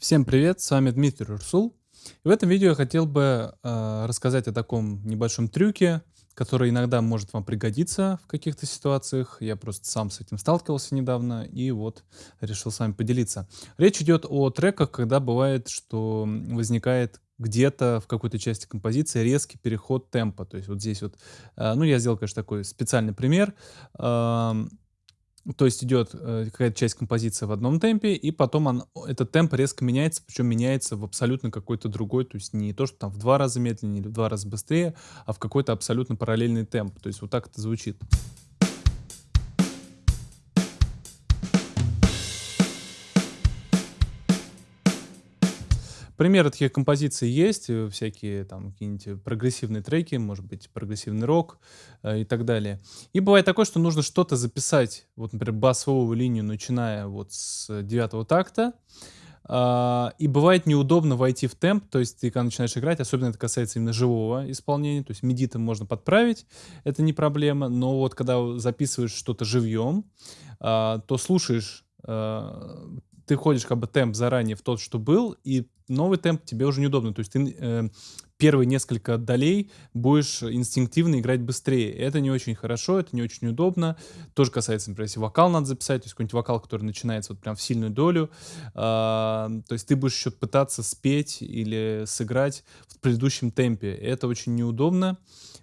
Всем привет, с вами Дмитрий Урсул. И в этом видео я хотел бы э, рассказать о таком небольшом трюке, который иногда может вам пригодиться в каких-то ситуациях. Я просто сам с этим сталкивался недавно и вот решил с вами поделиться. Речь идет о треках, когда бывает, что возникает где-то в какой-то части композиции резкий переход темпа. То есть вот здесь вот, э, ну я сделал, конечно, такой специальный пример. Э, то есть идет э, какая-то часть композиции в одном темпе, и потом он, этот темп резко меняется, причем меняется в абсолютно какой-то другой, то есть не то, что там в два раза медленнее или в два раза быстрее, а в какой-то абсолютно параллельный темп. То есть вот так это звучит. Примеры таких композиций есть, э, всякие там какие-нибудь прогрессивные треки, может быть, прогрессивный рок э, и так далее. И бывает такое, что нужно что-то записать, вот, например, басовую линию, начиная вот с девятого такта, Uh, и бывает неудобно войти в темп, то есть ты когда начинаешь играть, особенно это касается именно живого исполнения, то есть миди там можно подправить, это не проблема, но вот когда записываешь что-то живьем, uh, то слушаешь uh, ты ходишь как бы темп заранее в тот, что был, и новый темп тебе уже неудобно. То есть ты э, первые несколько долей будешь инстинктивно играть быстрее. Это не очень хорошо, это не очень удобно. Тоже касается, например, если вокал надо записать, то есть какой-нибудь вокал, который начинается вот прям в сильную долю, э, то есть ты будешь еще пытаться спеть или сыграть в предыдущем темпе. Это очень неудобно,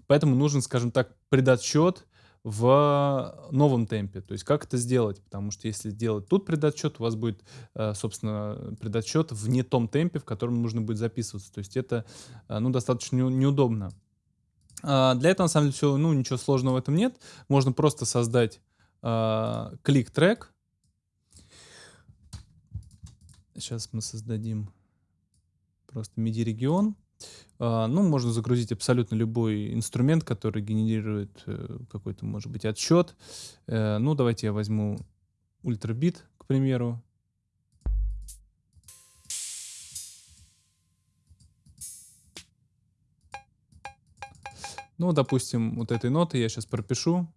поэтому нужен, скажем так, предотсчет, в новом темпе. То есть как это сделать? Потому что если делать тут предотчет, у вас будет, э, собственно, предотчет в не том темпе, в котором нужно будет записываться. То есть это э, ну, достаточно неудобно. А, для этого, на самом деле, все, ну, ничего сложного в этом нет. Можно просто создать а, клик-трек. Сейчас мы создадим просто MIDI-регион. А, ну, можно загрузить абсолютно любой инструмент, который генерирует э, какой-то, может быть, отсчет. Э, ну, давайте я возьму ультрабит, к примеру. Ну, допустим, вот этой ноты я сейчас пропишу.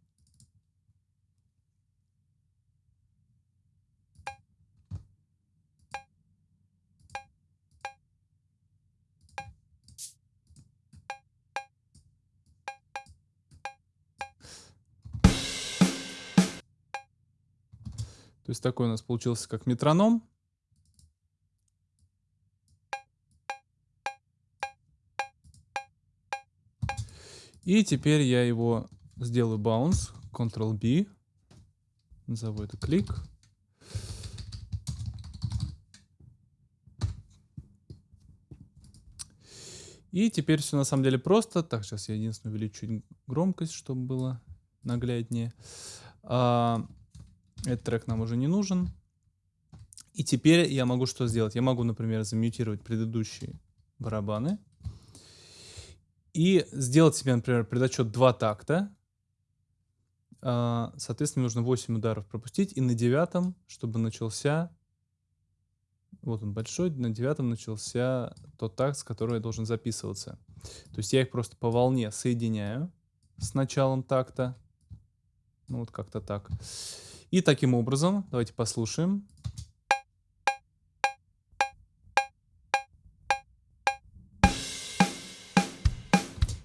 То есть такой у нас получился как метроном. И теперь я его сделаю bounce, Ctrl-B, назову это клик. И теперь все на самом деле просто. Так, сейчас я единственное увеличу громкость, чтобы было нагляднее. А, этот трек нам уже не нужен. И теперь я могу что сделать? Я могу, например, замьютировать предыдущие барабаны. И сделать себе, например, предотчет 2 такта. А, соответственно, нужно 8 ударов пропустить. И на девятом, чтобы начался... Вот он большой. На девятом начался тот такт, с которого я должен записываться. То есть я их просто по волне соединяю с началом такта. Ну вот как-то так. И таким образом, давайте послушаем.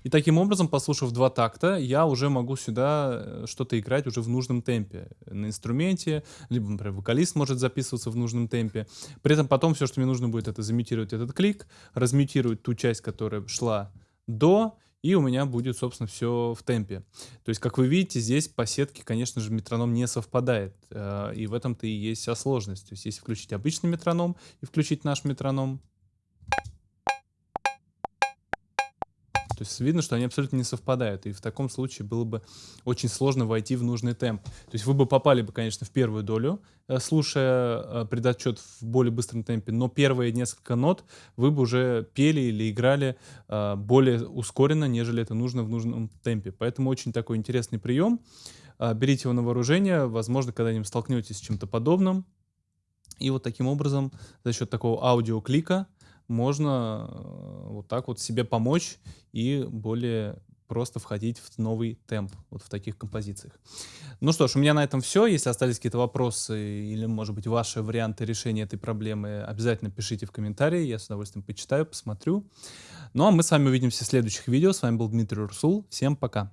И таким образом, послушав два такта, я уже могу сюда э, что-то играть уже в нужном темпе на инструменте, либо, например, вокалист может записываться в нужном темпе. При этом потом все, что мне нужно будет, это замютировать этот клик, размютировать ту часть, которая шла до, и у меня будет, собственно, все в темпе. То есть, как вы видите, здесь по сетке, конечно же, метроном не совпадает, э, и в этом-то и есть вся сложность. То есть, если включить обычный метроном и включить наш метроном, То есть видно, что они абсолютно не совпадают. И в таком случае было бы очень сложно войти в нужный темп. То есть вы бы попали бы, конечно, в первую долю, э, слушая э, предотчет в более быстром темпе, но первые несколько нот вы бы уже пели или играли э, более ускоренно, нежели это нужно в нужном темпе. Поэтому очень такой интересный прием. Берите его на вооружение, возможно, когда-нибудь столкнетесь с чем-то подобным. И вот таким образом, за счет такого аудиоклика, можно э, вот так вот себе помочь и более просто входить в новый темп вот в таких композициях. Ну что ж, у меня на этом все. Если остались какие-то вопросы или, может быть, ваши варианты решения этой проблемы, обязательно пишите в комментарии. Я с удовольствием почитаю, посмотрю. Ну а мы с вами увидимся в следующих видео. С вами был Дмитрий Урсул. Всем пока.